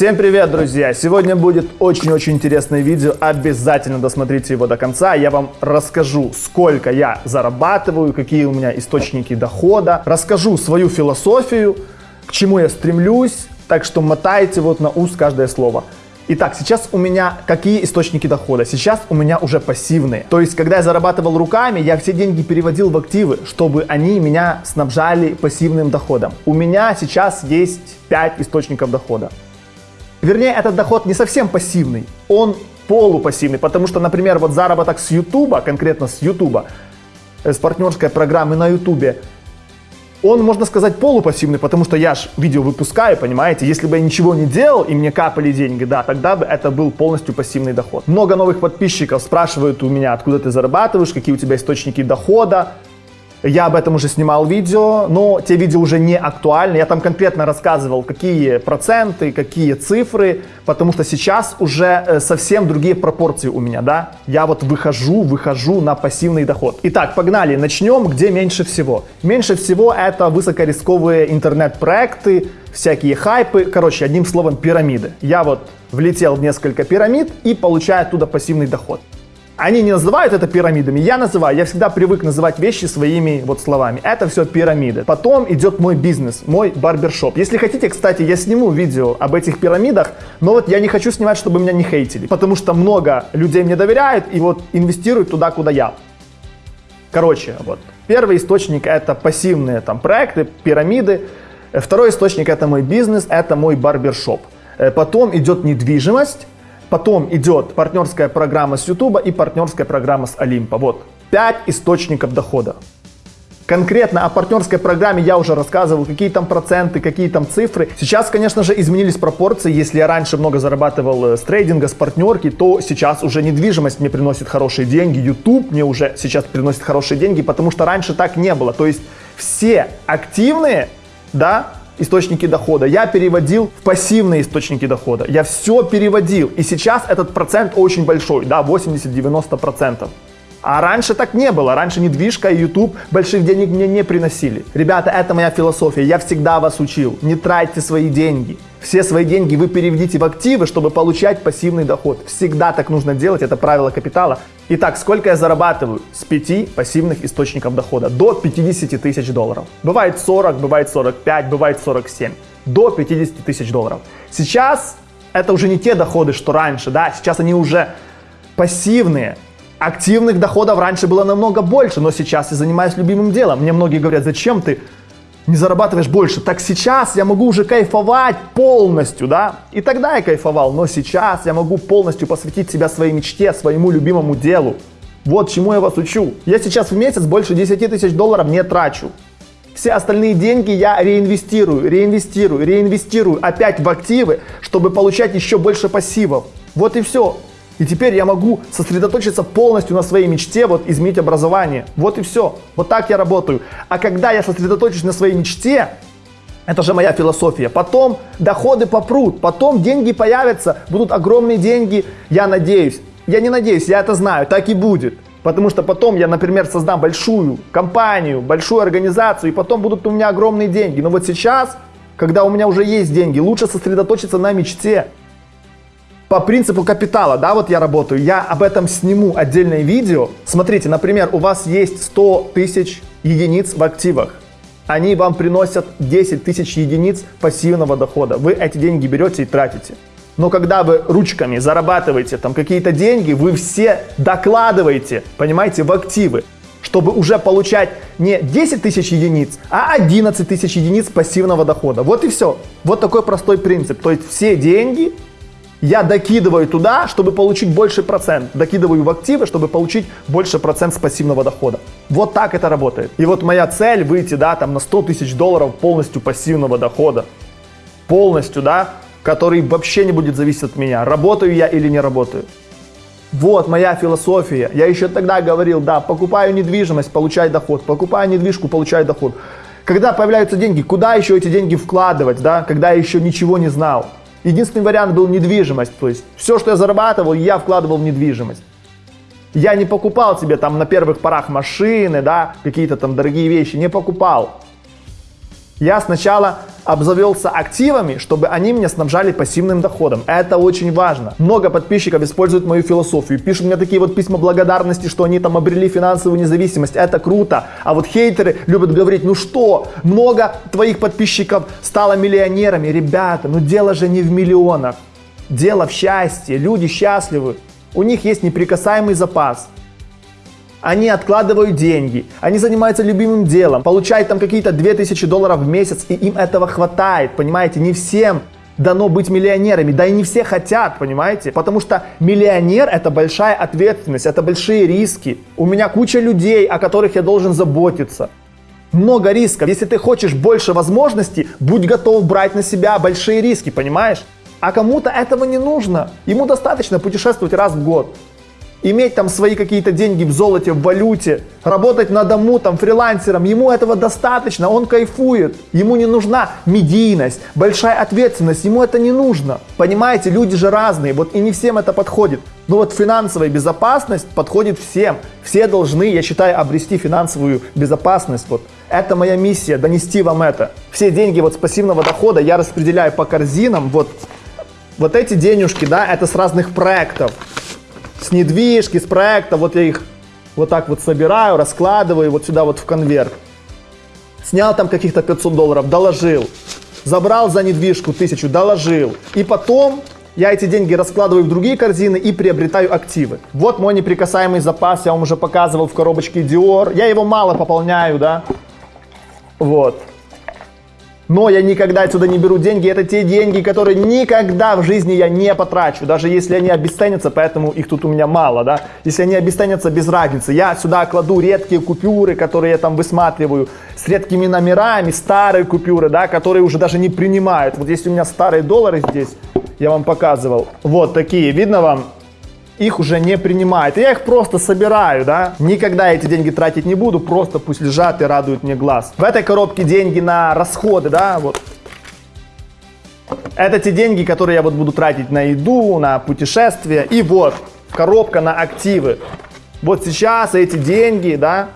Всем привет, друзья! Сегодня будет очень-очень интересное видео, обязательно досмотрите его до конца. Я вам расскажу, сколько я зарабатываю, какие у меня источники дохода, расскажу свою философию, к чему я стремлюсь, так что мотайте вот на ус каждое слово. Итак, сейчас у меня какие источники дохода? Сейчас у меня уже пассивные. То есть, когда я зарабатывал руками, я все деньги переводил в активы, чтобы они меня снабжали пассивным доходом. У меня сейчас есть 5 источников дохода. Вернее, этот доход не совсем пассивный, он полупассивный, потому что, например, вот заработок с YouTube, конкретно с YouTube, э, с партнерской программы на YouTube, он, можно сказать, полупассивный, потому что я ж видео выпускаю, понимаете? Если бы я ничего не делал и мне капали деньги, да, тогда бы это был полностью пассивный доход. Много новых подписчиков спрашивают у меня, откуда ты зарабатываешь, какие у тебя источники дохода. Я об этом уже снимал видео, но те видео уже не актуальны. Я там конкретно рассказывал, какие проценты, какие цифры, потому что сейчас уже э, совсем другие пропорции у меня, да. Я вот выхожу, выхожу на пассивный доход. Итак, погнали. Начнем, где меньше всего. Меньше всего это высокорисковые интернет-проекты, всякие хайпы, короче, одним словом, пирамиды. Я вот влетел в несколько пирамид и получаю оттуда пассивный доход. Они не называют это пирамидами, я называю, я всегда привык называть вещи своими вот словами. Это все пирамиды. Потом идет мой бизнес, мой барбершоп. Если хотите, кстати, я сниму видео об этих пирамидах, но вот я не хочу снимать, чтобы меня не хейтили, потому что много людей мне доверяют и вот инвестируют туда, куда я. Короче, вот. Первый источник это пассивные там проекты, пирамиды. Второй источник это мой бизнес, это мой барбершоп. Э, потом идет недвижимость, Потом идет партнерская программа с YouTube и партнерская программа с Олимпа. Вот, 5 источников дохода. Конкретно о партнерской программе я уже рассказывал, какие там проценты, какие там цифры. Сейчас, конечно же, изменились пропорции. Если я раньше много зарабатывал э, с трейдинга, с партнерки, то сейчас уже недвижимость мне приносит хорошие деньги. YouTube мне уже сейчас приносит хорошие деньги, потому что раньше так не было. То есть все активные, да, источники дохода, я переводил в пассивные источники дохода. Я все переводил. И сейчас этот процент очень большой, да, 80-90%. А раньше так не было. Раньше недвижка и YouTube больших денег мне не приносили. Ребята, это моя философия. Я всегда вас учил. Не тратьте свои деньги. Все свои деньги вы переведите в активы, чтобы получать пассивный доход. Всегда так нужно делать. Это правило капитала. Итак, сколько я зарабатываю с 5 пассивных источников дохода? До 50 тысяч долларов. Бывает 40, бывает 45, бывает 47. До 50 тысяч долларов. Сейчас это уже не те доходы, что раньше, да, сейчас они уже пассивные. Активных доходов раньше было намного больше, но сейчас я занимаюсь любимым делом. Мне многие говорят, зачем ты не зарабатываешь больше? Так сейчас я могу уже кайфовать полностью, да? И тогда я кайфовал, но сейчас я могу полностью посвятить себя своей мечте, своему любимому делу. Вот чему я вас учу. Я сейчас в месяц больше 10 тысяч долларов не трачу. Все остальные деньги я реинвестирую, реинвестирую, реинвестирую опять в активы, чтобы получать еще больше пассивов. Вот и все. И теперь я могу сосредоточиться полностью на своей мечте, вот изменить образование. Вот и все. Вот так я работаю. А когда я сосредоточусь на своей мечте, это же моя философия. Потом доходы попрут, потом деньги появятся, будут огромные деньги, я надеюсь. Я не надеюсь, я это знаю, так и будет. Потому что потом я, например, создам большую компанию, большую организацию, и потом будут у меня огромные деньги. Но вот сейчас, когда у меня уже есть деньги, лучше сосредоточиться на мечте по принципу капитала, да, вот я работаю, я об этом сниму отдельное видео. Смотрите, например, у вас есть 100 тысяч единиц в активах. Они вам приносят 10 тысяч единиц пассивного дохода. Вы эти деньги берете и тратите. Но когда вы ручками зарабатываете там какие-то деньги, вы все докладываете, понимаете, в активы, чтобы уже получать не 10 тысяч единиц, а 11 тысяч единиц пассивного дохода. Вот и все. Вот такой простой принцип. То есть все деньги я докидываю туда, чтобы получить больше процент. Докидываю в активы, чтобы получить больше процент с пассивного дохода. Вот так это работает. И вот моя цель выйти, да, там на 100 тысяч долларов полностью пассивного дохода. Полностью, да, который вообще не будет зависеть от меня, работаю я или не работаю. Вот моя философия. Я еще тогда говорил, да, покупаю недвижимость, получай доход, покупаю недвижку, получай доход. Когда появляются деньги, куда еще эти деньги вкладывать, да, когда я еще ничего не знал. Единственный вариант был недвижимость. То есть все, что я зарабатывал, я вкладывал в недвижимость. Я не покупал себе там на первых порах машины, да, какие-то там дорогие вещи, не покупал. Я сначала обзавелся активами, чтобы они меня снабжали пассивным доходом. Это очень важно. Много подписчиков используют мою философию, пишут мне такие вот письма благодарности, что они там обрели финансовую независимость. Это круто. А вот хейтеры любят говорить, ну что, много твоих подписчиков стало миллионерами. Ребята, ну дело же не в миллионах. Дело в счастье. Люди счастливы. У них есть неприкасаемый запас. Они откладывают деньги, они занимаются любимым делом, получают там какие-то 2000 долларов в месяц, и им этого хватает, понимаете? Не всем дано быть миллионерами, да и не все хотят, понимаете? Потому что миллионер это большая ответственность, это большие риски. У меня куча людей, о которых я должен заботиться. Много рисков. Если ты хочешь больше возможностей, будь готов брать на себя большие риски, понимаешь? А кому-то этого не нужно. Ему достаточно путешествовать раз в год иметь там свои какие-то деньги в золоте, в валюте, работать на дому, там, фрилансером, ему этого достаточно, он кайфует, ему не нужна медийность, большая ответственность, ему это не нужно. Понимаете, люди же разные, вот и не всем это подходит. Но вот финансовая безопасность подходит всем. Все должны, я считаю, обрести финансовую безопасность. Вот это моя миссия, донести вам это. Все деньги вот с пассивного дохода я распределяю по корзинам. Вот, вот эти денежки, да, это с разных проектов с недвижки, с проекта, вот я их вот так вот собираю, раскладываю вот сюда вот в конверт. Снял там каких-то 500 долларов, доложил. Забрал за недвижку тысячу, доложил. И потом я эти деньги раскладываю в другие корзины и приобретаю активы. Вот мой неприкасаемый запас, я вам уже показывал в коробочке Dior. Я его мало пополняю, да. Вот но я никогда отсюда не беру деньги. Это те деньги, которые никогда в жизни я не потрачу, даже если они обесценятся, поэтому их тут у меня мало, да. Если они обесценятся, без разницы. Я сюда кладу редкие купюры, которые я там высматриваю, с редкими номерами, старые купюры, да, которые уже даже не принимают. Вот если у меня старые доллары здесь, я вам показывал, вот такие, видно вам? Их уже не принимает. Я их просто собираю, да. Никогда эти деньги тратить не буду, просто пусть лежат и радуют мне глаз. В этой коробке деньги на расходы, да, вот. Это те деньги, которые я вот буду тратить на еду, на путешествия. И вот, коробка на активы. Вот сейчас эти деньги, да,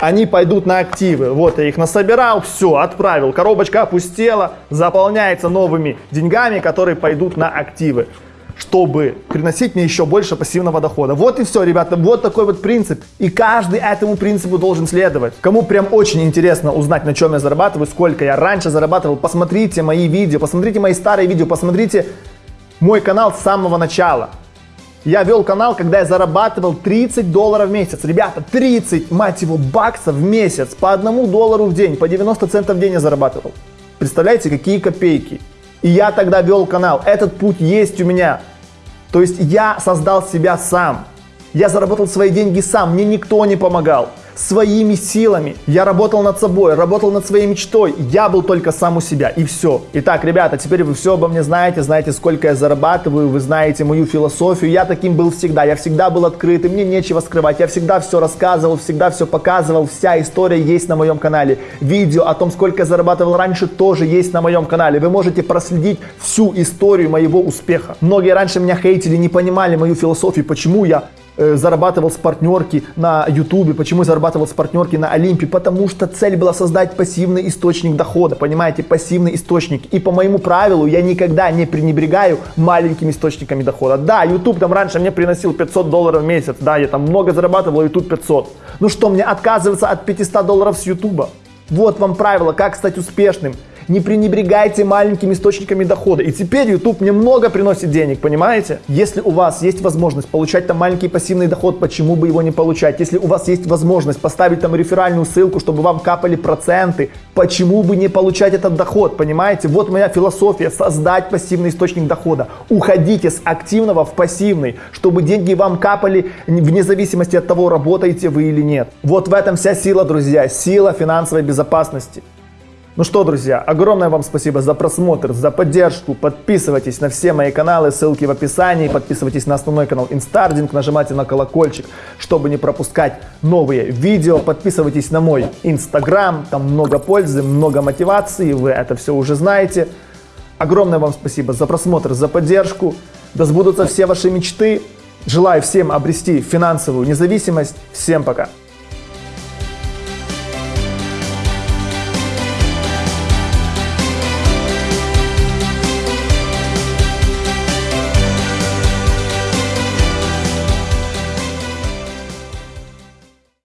они пойдут на активы. Вот я их насобирал, все, отправил. Коробочка опустела, заполняется новыми деньгами, которые пойдут на активы чтобы приносить мне еще больше пассивного дохода. Вот и все, ребята, вот такой вот принцип. И каждый этому принципу должен следовать. Кому прям очень интересно узнать, на чем я зарабатываю, сколько я раньше зарабатывал, посмотрите мои видео, посмотрите мои старые видео, посмотрите мой канал с самого начала. Я вел канал, когда я зарабатывал 30 долларов в месяц. Ребята, 30, мать его, баксов в месяц. По одному доллару в день, по 90 центов в день я зарабатывал. Представляете, какие копейки. И я тогда вел канал. Этот путь есть у меня. То есть я создал себя сам. Я заработал свои деньги сам, мне никто не помогал своими силами. Я работал над собой, работал над своей мечтой. Я был только сам у себя и все. Итак, ребята, теперь вы все обо мне знаете, знаете, сколько я зарабатываю, вы знаете мою философию. Я таким был всегда, я всегда был открытым, мне нечего скрывать. Я всегда все рассказывал, всегда все показывал. Вся история есть на моем канале. Видео о том, сколько я зарабатывал раньше, тоже есть на моем канале. Вы можете проследить всю историю моего успеха. Многие раньше меня хейтили, не понимали мою философию, почему я зарабатывал с партнерки на Ютубе, почему я зарабатывал с партнерки на Олимпе, потому что цель была создать пассивный источник дохода, понимаете, пассивный источник. И по моему правилу я никогда не пренебрегаю маленькими источниками дохода. Да, YouTube там раньше мне приносил 500 долларов в месяц, да, я там много зарабатывал, YouTube 500. Ну что, мне отказываться от 500 долларов с YouTube? Вот вам правило, как стать успешным. Не пренебрегайте маленькими источниками дохода. И теперь YouTube мне много приносит денег, понимаете? Если у вас есть возможность получать там маленький пассивный доход, почему бы его не получать? Если у вас есть возможность поставить там реферальную ссылку, чтобы вам капали проценты, почему бы не получать этот доход, понимаете? Вот моя философия, создать пассивный источник дохода. Уходите с активного в пассивный, чтобы деньги вам капали вне зависимости от того, работаете вы или нет. Вот в этом вся сила, друзья, сила финансовой безопасности. Ну что, друзья, огромное вам спасибо за просмотр, за поддержку. Подписывайтесь на все мои каналы, ссылки в описании. Подписывайтесь на основной канал Инстардинг, нажимайте на колокольчик, чтобы не пропускать новые видео. Подписывайтесь на мой Инстаграм, там много пользы, много мотивации, вы это все уже знаете. Огромное вам спасибо за просмотр, за поддержку. Да сбудутся все ваши мечты. Желаю всем обрести финансовую независимость. Всем пока!